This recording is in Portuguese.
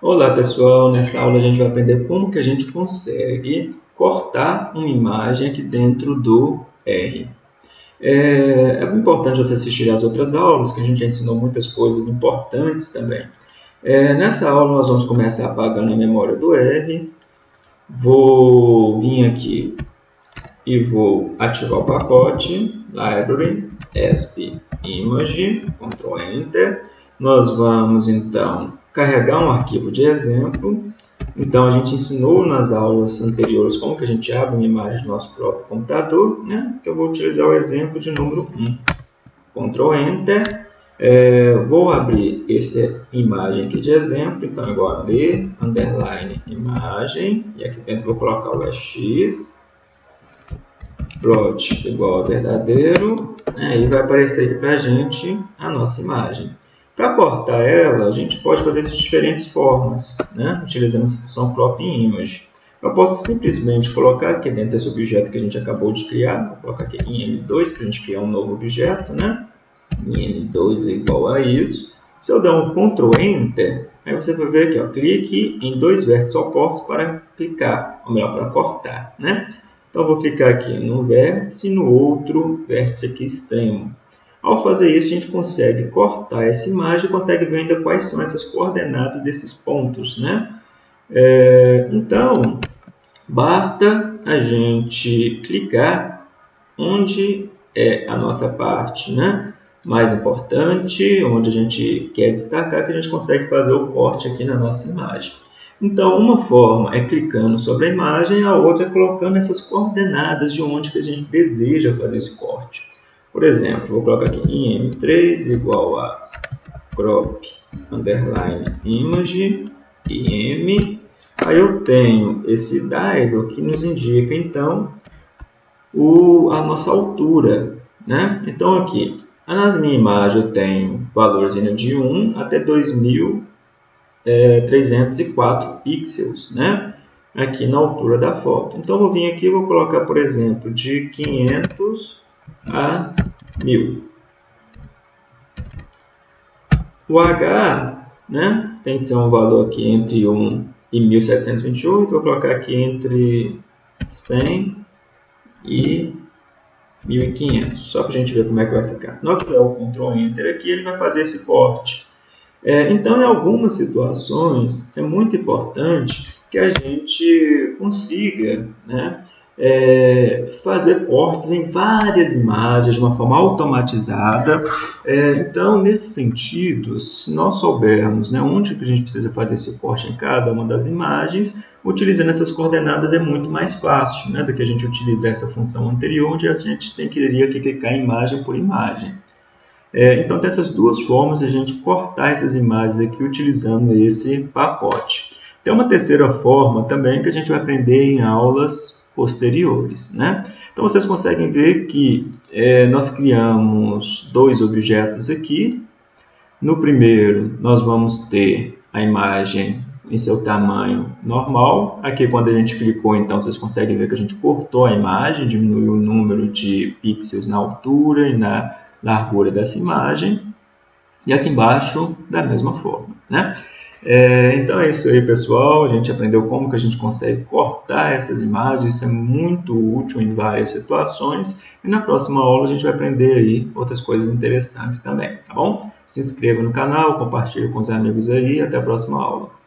Olá pessoal, nessa aula a gente vai aprender como que a gente consegue cortar uma imagem aqui dentro do R. É, é importante você assistir às outras aulas, que a gente já ensinou muitas coisas importantes também. É, nessa aula nós vamos começar apagando a memória do R. Vou vir aqui e vou ativar o pacote Library, ESP Image, Ctrl Enter. Nós vamos então carregar um arquivo de exemplo. Então, a gente ensinou nas aulas anteriores como que a gente abre uma imagem do nosso próprio computador. Né? Então, eu vou utilizar o exemplo de número 1. Ctrl Enter. É, vou abrir essa imagem aqui de exemplo. Então, agora ler, underline, imagem. E aqui dentro vou colocar o x. Plot igual a verdadeiro. Aí vai aparecer aqui para a gente a nossa imagem. Para cortar ela, a gente pode fazer de diferentes formas, né? utilizando essa função crop image. Eu posso simplesmente colocar aqui dentro desse objeto que a gente acabou de criar, vou colocar aqui em M2 para a gente criar um novo objeto, né? Em M2 é igual a isso. Se eu der um Ctrl Enter, aí você vai ver aqui, ó, clique em dois vértices opostos para clicar, ou melhor, para cortar, né? Então, eu vou clicar aqui no vértice e no outro vértice aqui extremo. Ao fazer isso, a gente consegue cortar essa imagem e consegue ver ainda quais são essas coordenadas desses pontos. Né? É, então, basta a gente clicar onde é a nossa parte né? mais importante, onde a gente quer destacar, que a gente consegue fazer o corte aqui na nossa imagem. Então, uma forma é clicando sobre a imagem, a outra é colocando essas coordenadas de onde que a gente deseja fazer esse corte. Por exemplo, vou colocar aqui em M3 igual a crop underline image im. Aí eu tenho esse dado que nos indica então o, a nossa altura. Né? Então aqui, nas minhas imagens eu tenho valorzinho de 1 até 2304 é, pixels, né? aqui na altura da foto. Então eu vou vir aqui e vou colocar, por exemplo, de 500 a 1000. O H né, tem que ser um valor aqui entre 1 e 1728. Vou colocar aqui entre 100 e 1500, só para a gente ver como é que vai ficar. Na hora que o Ctrl Enter aqui, ele vai fazer esse corte. É, então, em algumas situações, é muito importante que a gente consiga né, é, fazer cortes em várias imagens de uma forma automatizada. É, então, nesse sentido, se nós soubermos né, onde que a gente precisa fazer esse corte em cada uma das imagens, utilizando essas coordenadas é muito mais fácil né, do que a gente utilizar essa função anterior, onde a gente tem que, teria que clicar imagem por imagem. É, então, tem essas duas formas de a gente cortar essas imagens aqui utilizando esse pacote. Tem uma terceira forma também que a gente vai aprender em aulas posteriores. Né? Então, vocês conseguem ver que é, nós criamos dois objetos aqui. No primeiro, nós vamos ter a imagem em seu tamanho normal. Aqui, quando a gente clicou, então, vocês conseguem ver que a gente cortou a imagem, diminuiu o número de pixels na altura e na largura dessa imagem. E aqui embaixo, da mesma forma. Né? É, então é isso aí, pessoal. A gente aprendeu como que a gente consegue cortar essas imagens. Isso é muito útil em várias situações. E na próxima aula a gente vai aprender aí outras coisas interessantes também, tá bom? Se inscreva no canal, compartilhe com os amigos aí. Até a próxima aula.